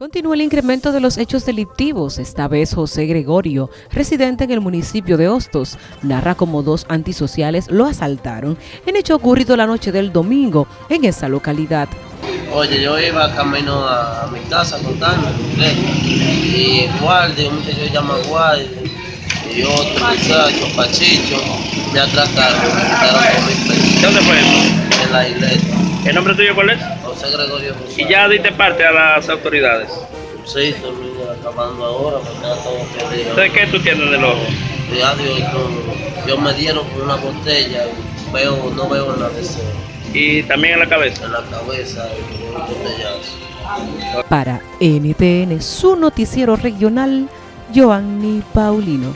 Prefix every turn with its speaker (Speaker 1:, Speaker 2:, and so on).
Speaker 1: Continúa el incremento de los hechos delictivos. Esta vez José Gregorio, residente en el municipio de Hostos, narra cómo dos antisociales lo asaltaron en hecho ocurrido la noche del domingo en esa localidad.
Speaker 2: Oye, yo iba camino a, mi casa contando y guardia, un muchacho llama guardia y otro muchacho, Pachicho, me atracaron, me dos mil pesos.
Speaker 3: ¿Dónde fue eso?
Speaker 2: En la iglesia.
Speaker 3: ¿El nombre tuyo cuál es?
Speaker 2: José Gregorio
Speaker 3: ¿Y ya diste parte a las autoridades?
Speaker 2: Sí, estoy acabando ahora, porque ya todo perdido.
Speaker 3: ¿De qué tú tienes en el ojo?
Speaker 2: Ya, Dios, no, yo me dieron con una botella y veo, no veo nada de eso.
Speaker 3: ¿Y también en la cabeza?
Speaker 2: En la cabeza, y un botellazo.
Speaker 1: Para NTN, su noticiero regional, Joanny Paulino.